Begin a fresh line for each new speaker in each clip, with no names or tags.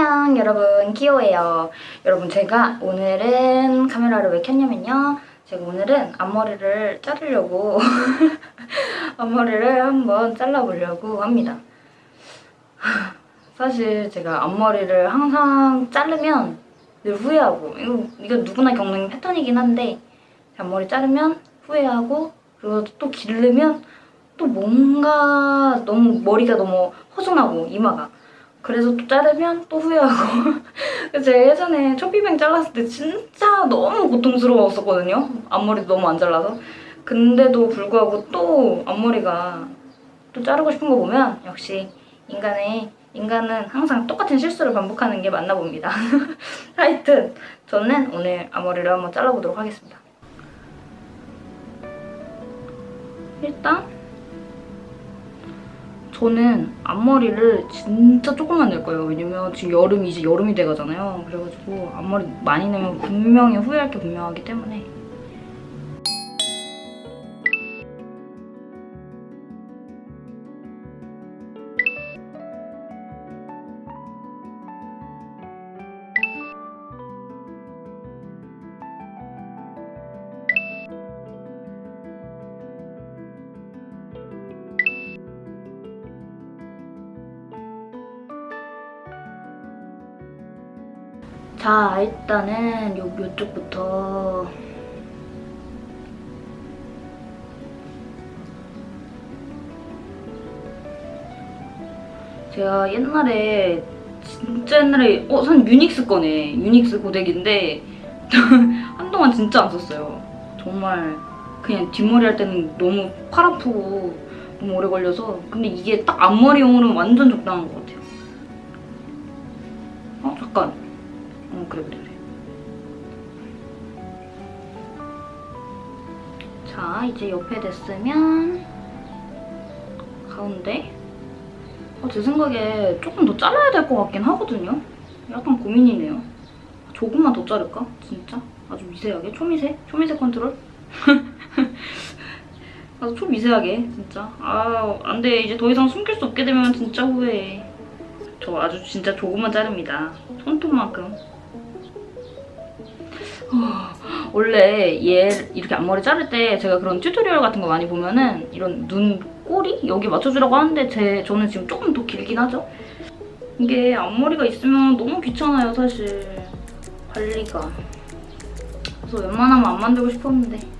안녕 여러분. 키오예요. 여러분 제가 오늘은 카메라를 왜 켰냐면요. 제가 오늘은 앞머리를 자르려고 앞머리를 한번 잘라보려고 합니다. 사실 제가 앞머리를 항상 자르면 늘 후회하고 이거, 이거 누구나 겪는 패턴이긴 한데 앞머리 자르면 후회하고 그리고 또 기르면 또 뭔가 너무 머리가 너무 허전하고 이마가 그래서 또 자르면 또 후회하고. 제가 예전에 초피뱅 잘랐을 때 진짜 너무 고통스러웠었거든요. 앞머리도 너무 안 잘라서. 근데도 불구하고 또 앞머리가 또 자르고 싶은 거 보면 역시 인간의 인간은 항상 똑같은 실수를 반복하는 게 맞나 봅니다. 하여튼 저는 오늘 앞머리를 한번 잘라보도록 하겠습니다. 일단 저는 앞머리를 진짜 조금만 낼 거예요. 왜냐면 지금 여름이 이제 여름이 돼가잖아요. 그래가지고 앞머리 많이 내면 분명히 후회할 게 분명하기 때문에 자 일단은 요, 요쪽부터 제가 옛날에 진짜 옛날에 어? 선 유닉스 거네 유닉스 고데기인데 한동안 진짜 안 썼어요 정말 그냥 뒷머리 할 때는 너무 팔 아프고 너무 오래 걸려서 근데 이게 딱 앞머리용으로는 완전 적당한 것 같아요 어? 잠깐 어 그래 그래 그래 자 이제 옆에 됐으면 가운데 어, 제 생각에 조금 더 잘라야 될 것 같긴 하거든요 약간 고민이네요 조금만 더 자를까? 진짜? 아주 미세하게? 초미세? 초미세 컨트롤? 아주 초미세하게 진짜 아 안돼 이제 더 이상 숨길 수 없게 되면 진짜 후회해 저 아주 진짜 조금만 자릅니다 손톱만큼 원래 얘 이렇게 앞머리 자를 때 제가 그런 tutorial 같은 거 많이 보면은 이런 눈 꼬리? 여기 맞춰주라고 하는데 제 저는 지금 조금 더 길긴 하죠? 이게 앞머리가 있으면 너무 귀찮아요 사실 관리가 그래서 웬만하면 안 만들고 싶었는데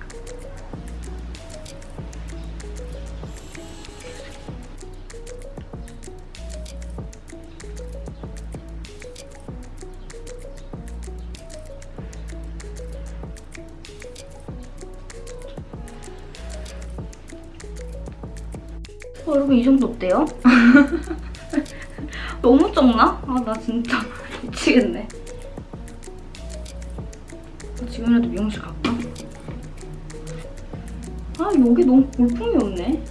어, 여러분 이 정도 어때요? 너무 적나? 아 나 진짜 미치겠네. 지금이라도 미용실 갈까? 아 여기 너무 볼품이 없네.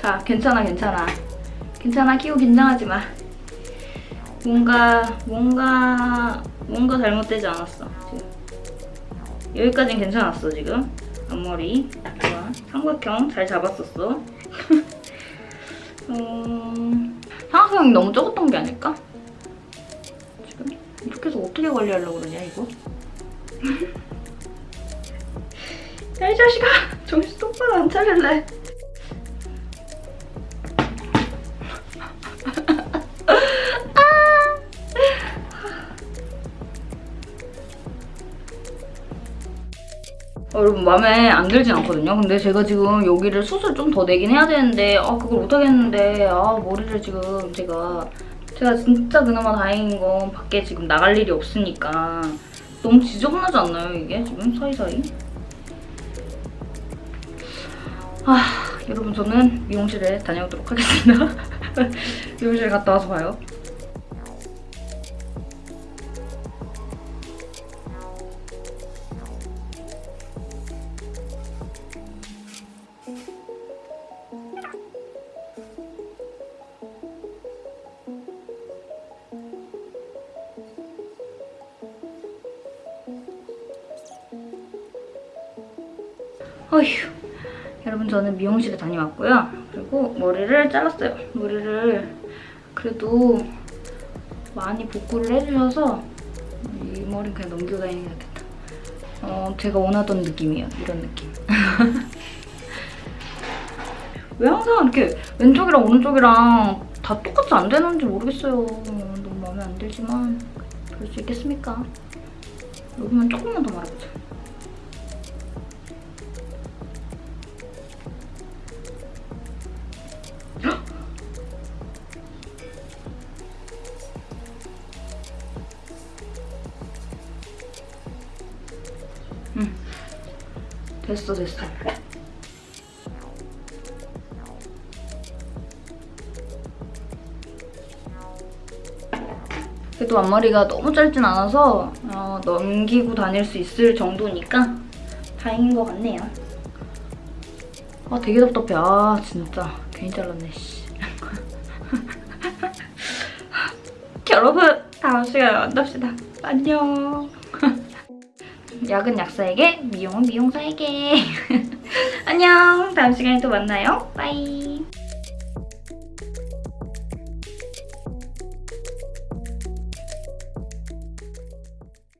자 괜찮아 괜찮아. 괜찮아 키우 긴장하지 마. 뭔가 뭔가 뭔가 잘못되지 않았어 지금. 여기까진 괜찮았어 지금. 앞머리 좋아. 삼각형 잘 잡았었어. 음, 삼각형이 너무 적었던 게 아닐까? 지금? 이렇게 해서 어떻게 관리하려고 그러냐 이거? 야 이 자식아! 정신 똑바로 안 차릴래 여러분 마음에 안 들진 않거든요. 근데 제가 지금 여기를 숱을 좀더 내긴 해야 되는데 아 그걸 못하겠는데 아 머리를 지금 제가 제가 진짜 그나마 다행인 건 밖에 지금 나갈 일이 없으니까 너무 지저분하지 않나요 이게 지금 사이사이? 아 여러분 저는 미용실에 다녀오도록 하겠습니다. 미용실 갔다 와서 봐요. 어휴 여러분 저는 미용실에 다녀왔고요. 그리고 머리를 잘랐어요. 머리를 그래도 많이 복구를 해주셔서 이 머리는 그냥 넘기고 다니는 게 낫겠다. 어, 제가 원하던 느낌이에요. 이런 느낌. 왜 항상 이렇게 왼쪽이랑 오른쪽이랑 다 똑같이 안 되는지 모르겠어요. 너무 마음에 안 들지만 그럴 수 있겠습니까? 여기만 조금만 더 말아보자. 응. 됐어, 됐어. 그래도 앞머리가 너무 짧진 않아서 어, 넘기고 다닐 수 있을 정도니까 다행인 것 같네요. 아 되게 답답해. 아 진짜 괜히 잘랐네. 씨. 여러분 다음 시간에 만납시다. 안녕. 약은 약사에게, 미용은 미용사에게. 안녕. 다음 시간에 또 만나요. 빠이.